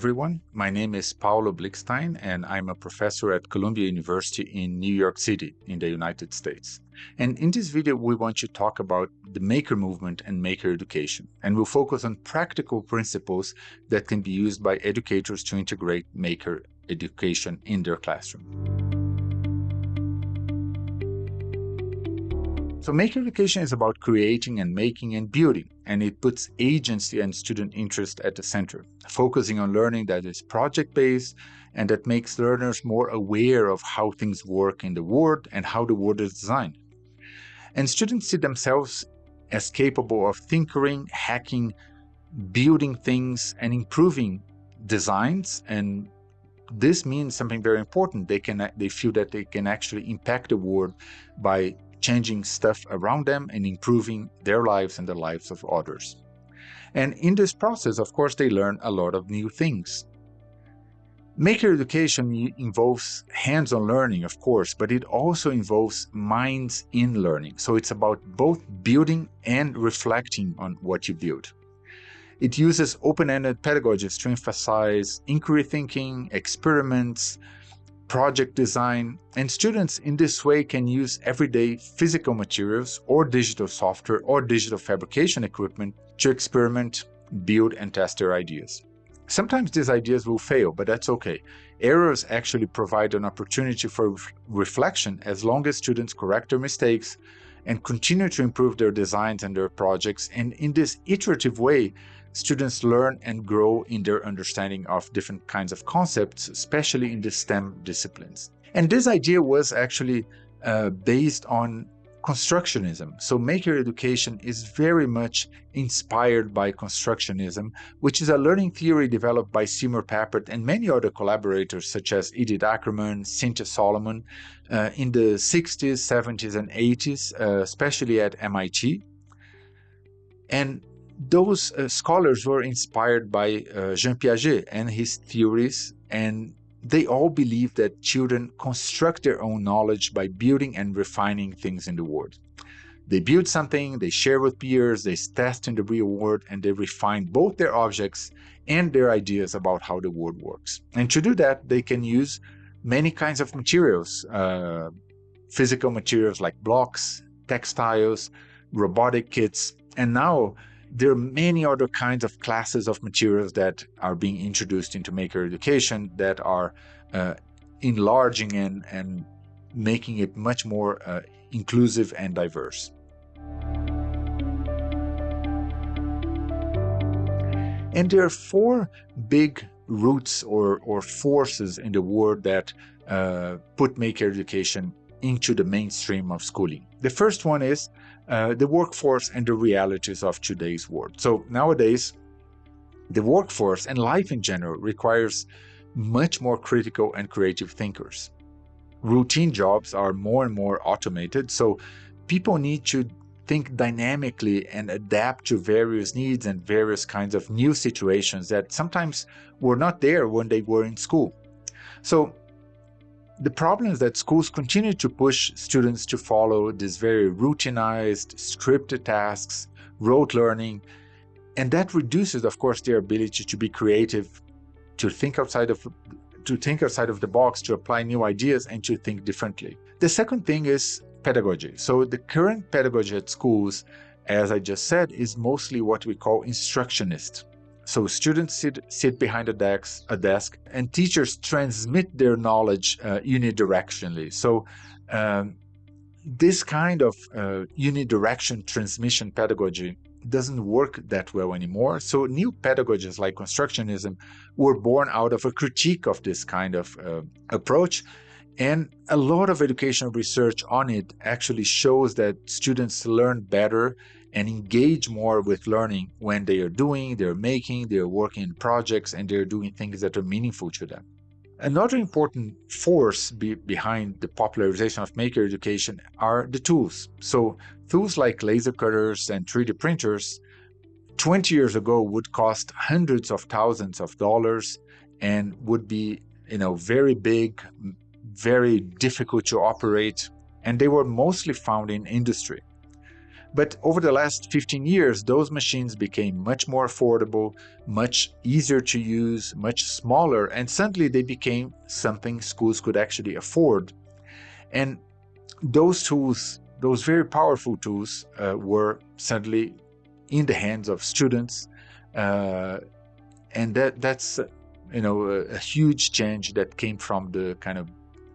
everyone. My name is Paulo Blikstein, and I'm a professor at Columbia University in New York City in the United States. And in this video, we want to talk about the maker movement and maker education. And we'll focus on practical principles that can be used by educators to integrate maker education in their classroom. So maker education is about creating and making and building, and it puts agency and student interest at the center, focusing on learning that is project-based and that makes learners more aware of how things work in the world and how the world is designed. And students see themselves as capable of tinkering, hacking, building things, and improving designs and this means something very important. They can they feel that they can actually impact the world by changing stuff around them and improving their lives and the lives of others. And in this process, of course, they learn a lot of new things. Maker education involves hands-on learning, of course, but it also involves minds in learning. So it's about both building and reflecting on what you build. It uses open-ended pedagogies to emphasize inquiry thinking, experiments, project design, and students in this way can use everyday physical materials or digital software or digital fabrication equipment to experiment, build, and test their ideas. Sometimes these ideas will fail, but that's okay. Errors actually provide an opportunity for reflection as long as students correct their mistakes and continue to improve their designs and their projects. And in this iterative way, students learn and grow in their understanding of different kinds of concepts, especially in the STEM disciplines. And this idea was actually uh, based on constructionism. So maker education is very much inspired by constructionism, which is a learning theory developed by Seymour Papert and many other collaborators such as Edith Ackermann, Cynthia Solomon uh, in the 60s, 70s, and 80s, uh, especially at MIT. And those uh, scholars were inspired by uh, Jean Piaget and his theories, and they all believe that children construct their own knowledge by building and refining things in the world. They build something, they share with peers, they test in the real world, and they refine both their objects and their ideas about how the world works. And to do that, they can use many kinds of materials, uh, physical materials like blocks, textiles, robotic kits, and now there are many other kinds of classes of materials that are being introduced into maker education that are uh, enlarging and, and making it much more uh, inclusive and diverse. And there are four big roots or, or forces in the world that uh, put maker education into the mainstream of schooling. The first one is uh, the workforce and the realities of today's world. So nowadays, the workforce and life in general requires much more critical and creative thinkers. Routine jobs are more and more automated, so people need to think dynamically and adapt to various needs and various kinds of new situations that sometimes were not there when they were in school. So the problem is that schools continue to push students to follow these very routinized, scripted tasks, rote learning, and that reduces, of course, their ability to be creative, to think outside of to think outside of the box, to apply new ideas, and to think differently. The second thing is pedagogy. So the current pedagogy at schools, as I just said, is mostly what we call instructionist. So students sit, sit behind a desk, a desk, and teachers transmit their knowledge uh, unidirectionally. So um, this kind of uh, unidirection transmission pedagogy doesn't work that well anymore. So new pedagogies like constructionism were born out of a critique of this kind of uh, approach. And a lot of educational research on it actually shows that students learn better and engage more with learning when they are doing, they're making, they're working in projects, and they're doing things that are meaningful to them. Another important force be behind the popularization of maker education are the tools. So tools like laser cutters and 3D printers 20 years ago would cost hundreds of thousands of dollars and would be you know very big, very difficult to operate, and they were mostly found in industry. But over the last 15 years, those machines became much more affordable, much easier to use, much smaller, and suddenly they became something schools could actually afford. And those tools, those very powerful tools, uh, were suddenly in the hands of students. Uh, and that that's you know a, a huge change that came from the kind of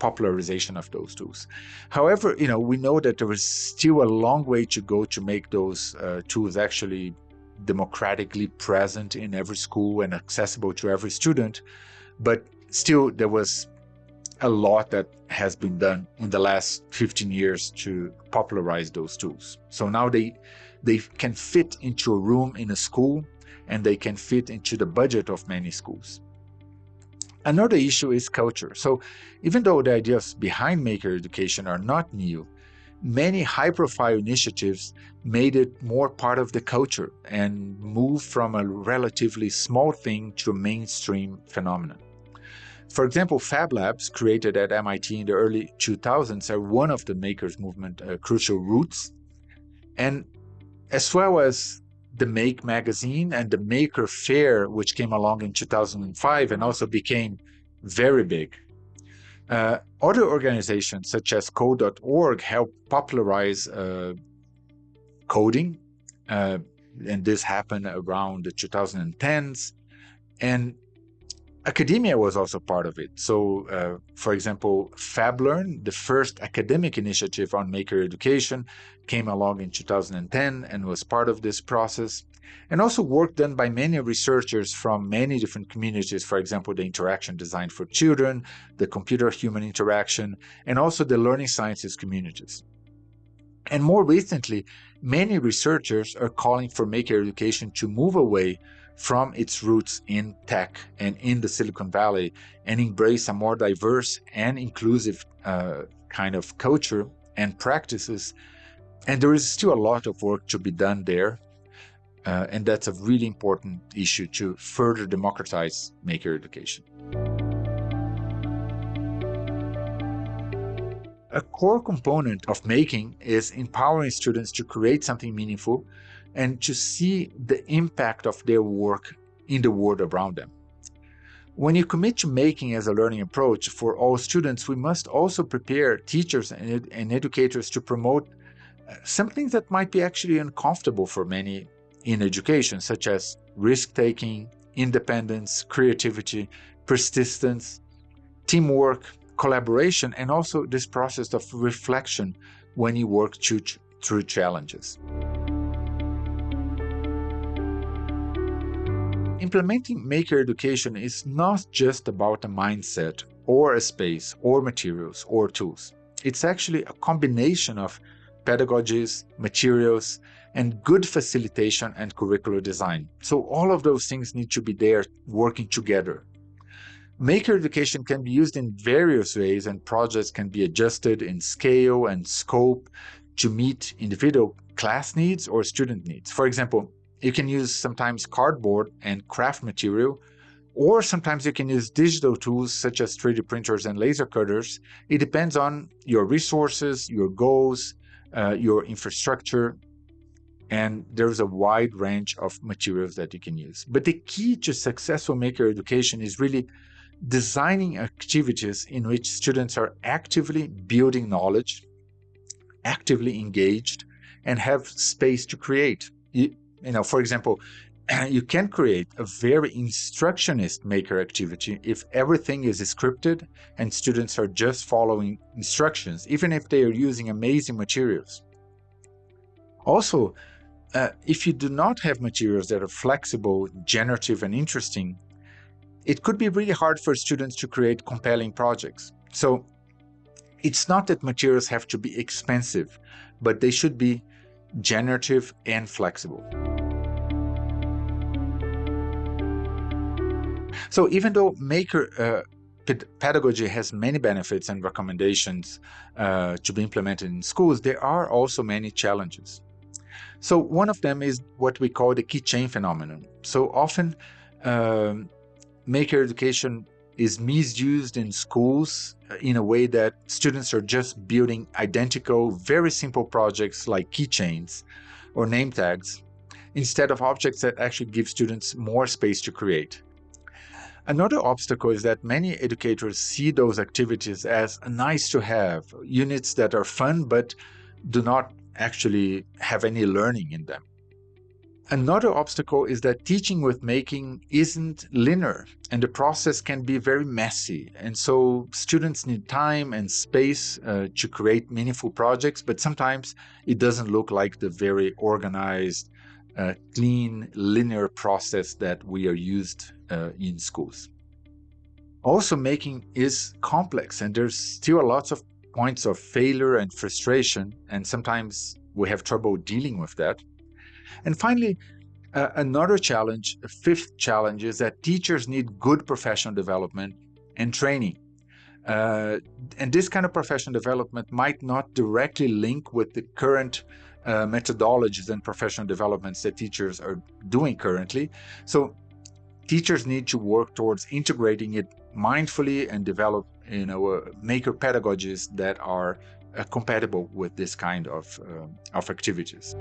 popularization of those tools. However, you know, we know that there is still a long way to go to make those uh, tools actually democratically present in every school and accessible to every student. But still, there was a lot that has been done in the last 15 years to popularize those tools. So now they they can fit into a room in a school and they can fit into the budget of many schools. Another issue is culture. So even though the ideas behind maker education are not new, many high-profile initiatives made it more part of the culture and moved from a relatively small thing to a mainstream phenomenon. For example, Fab Labs, created at MIT in the early 2000s, are one of the makers movement uh, crucial roots. And as well as the Make magazine and the Maker Faire, which came along in 2005 and also became very big. Uh, other organizations such as code.org help popularize uh, coding, uh, and this happened around the 2010s. And academia was also part of it. So, uh, for example, FabLearn, the first academic initiative on maker education, came along in 2010 and was part of this process. And also work done by many researchers from many different communities, for example, the interaction design for children, the computer-human interaction, and also the learning sciences communities. And more recently, many researchers are calling for maker education to move away from its roots in tech and in the Silicon Valley and embrace a more diverse and inclusive uh, kind of culture and practices. And there is still a lot of work to be done there. Uh, and that's a really important issue to further democratize maker education. A core component of making is empowering students to create something meaningful and to see the impact of their work in the world around them. When you commit to making as a learning approach for all students, we must also prepare teachers and, ed and educators to promote uh, something that might be actually uncomfortable for many in education, such as risk-taking, independence, creativity, persistence, teamwork, collaboration, and also this process of reflection when you work through challenges. Implementing maker education is not just about a mindset or a space or materials or tools. It's actually a combination of pedagogies, materials, and good facilitation and curricular design. So all of those things need to be there working together. Maker education can be used in various ways and projects can be adjusted in scale and scope to meet individual class needs or student needs. For example, you can use sometimes cardboard and craft material, or sometimes you can use digital tools such as 3D printers and laser cutters. It depends on your resources, your goals, uh, your infrastructure, and there's a wide range of materials that you can use. But the key to successful maker education is really designing activities in which students are actively building knowledge, actively engaged, and have space to create. You know, for example, you can create a very instructionist maker activity if everything is scripted and students are just following instructions, even if they are using amazing materials. Also, uh, if you do not have materials that are flexible, generative, and interesting, it could be really hard for students to create compelling projects. So it's not that materials have to be expensive, but they should be generative and flexible. So even though Maker uh, pedagogy has many benefits and recommendations uh, to be implemented in schools, there are also many challenges. So one of them is what we call the keychain phenomenon. So often um, maker education is misused in schools uh, in a way that students are just building identical, very simple projects like keychains or name tags instead of objects that actually give students more space to create. Another obstacle is that many educators see those activities as nice to have, units that are fun but do not actually have any learning in them. Another obstacle is that teaching with making isn't linear and the process can be very messy. And so students need time and space uh, to create meaningful projects, but sometimes it doesn't look like the very organized, uh, clean, linear process that we are used uh, in schools. Also, making is complex and there's still lots of points of failure and frustration, and sometimes we have trouble dealing with that. And finally, uh, another challenge, a fifth challenge, is that teachers need good professional development and training. Uh, and this kind of professional development might not directly link with the current uh, methodologies and professional developments that teachers are doing currently. So teachers need to work towards integrating it mindfully and develop you know, uh, maker pedagogies that are uh, compatible with this kind of, uh, of activities.